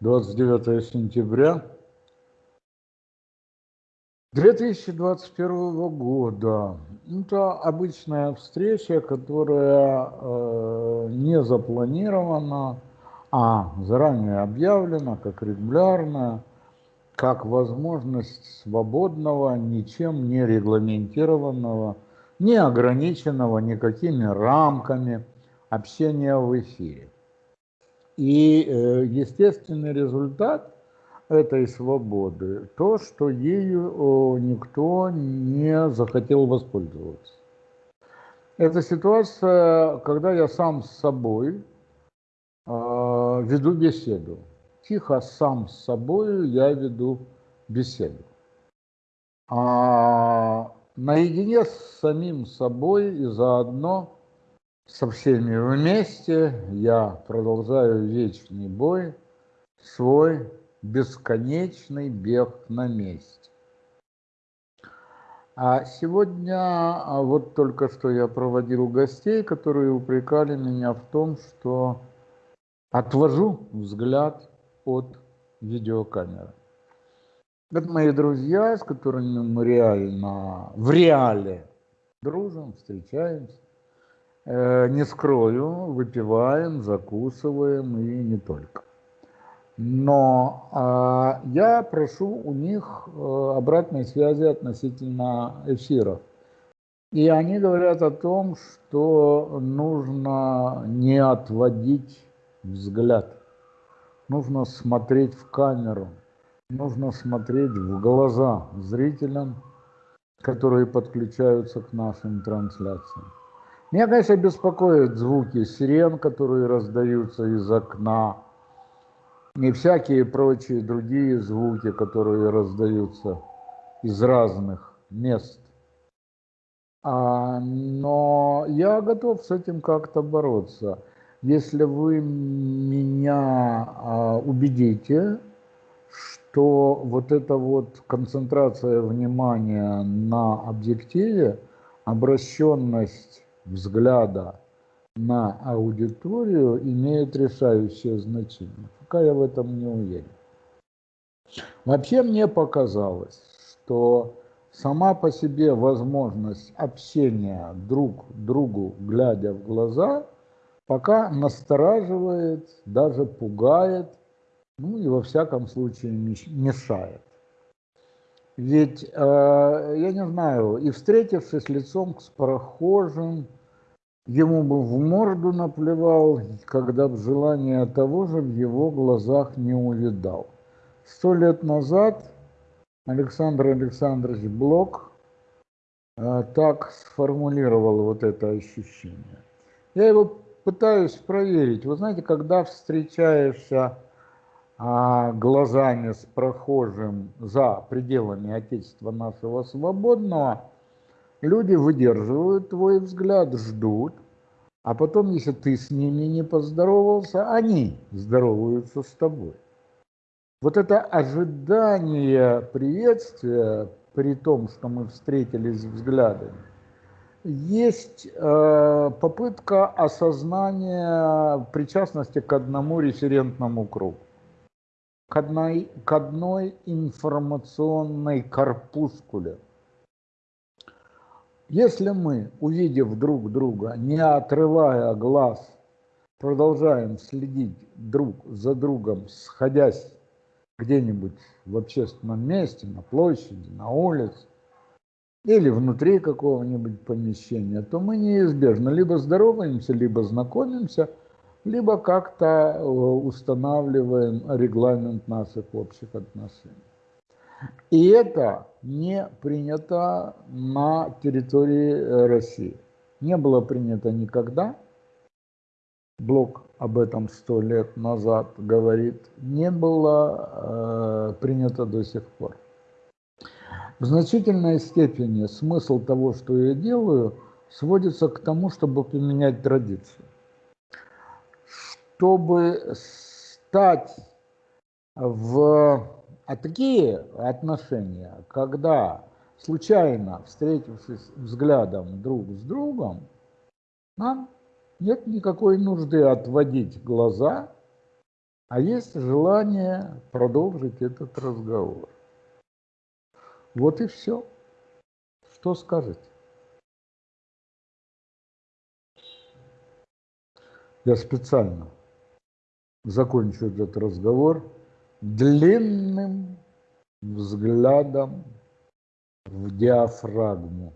29 сентября 2021 года. Это обычная встреча, которая э, не запланирована, а заранее объявлена как регулярная, как возможность свободного, ничем не регламентированного, не ограниченного никакими рамками общения в эфире. И э, естественный результат этой свободы то, что ею никто не захотел воспользоваться. Это ситуация, когда я сам с собой э, веду беседу. Тихо сам с собой я веду беседу. А наедине с самим собой и заодно со всеми вместе я продолжаю вечный бой, свой бесконечный бег на месте. А сегодня, а вот только что я проводил гостей, которые упрекали меня в том, что отвожу взгляд от видеокамеры. Это мои друзья, с которыми мы реально, в реале дружим, встречаемся. Э, не скрою, выпиваем, закусываем и не только. Но э, я прошу у них э, обратной связи относительно эфиров. И они говорят о том, что нужно не отводить взгляд. Нужно смотреть в камеру, нужно смотреть в глаза зрителям, которые подключаются к нашим трансляциям. Меня, конечно, беспокоят звуки сирен, которые раздаются из окна, и всякие прочие другие звуки, которые раздаются из разных мест. А, но я готов с этим как-то бороться. Если вы меня а, убедите, что вот эта вот концентрация внимания на объективе, обращенность взгляда на аудиторию имеет решающее значение. Пока я в этом не уверен. Вообще мне показалось, что сама по себе возможность общения друг другу, глядя в глаза, пока настораживает, даже пугает, ну и во всяком случае мешает. Ведь, э, я не знаю, и встретившись лицом с прохожим, ему бы в морду наплевал, когда бы желание того же в его глазах не увидал. Сто лет назад Александр Александрович Блок э, так сформулировал вот это ощущение. Я его пытаюсь проверить. Вы знаете, когда встречаешься глазами с прохожим за пределами Отечества нашего свободного, люди выдерживают твой взгляд, ждут, а потом, если ты с ними не поздоровался, они здороваются с тобой. Вот это ожидание приветствия, при том, что мы встретились взглядами, есть э, попытка осознания причастности к одному референтному кругу к одной, к одной информационной корпускуле. Если мы, увидев друг друга, не отрывая глаз, продолжаем следить друг за другом, сходясь где-нибудь в общественном месте, на площади, на улице, или внутри какого-нибудь помещения, то мы неизбежно либо здороваемся, либо знакомимся – либо как-то э, устанавливаем регламент наших общих отношений. И это не принято на территории э, России. Не было принято никогда. Блок об этом сто лет назад говорит. Не было э, принято до сих пор. В значительной степени смысл того, что я делаю, сводится к тому, чтобы поменять традицию чтобы стать в а такие отношения, когда случайно встретившись взглядом друг с другом, нам нет никакой нужды отводить глаза а есть желание продолжить этот разговор. Вот и все. Что скажете? Я специально закончу этот разговор длинным взглядом в диафрагму.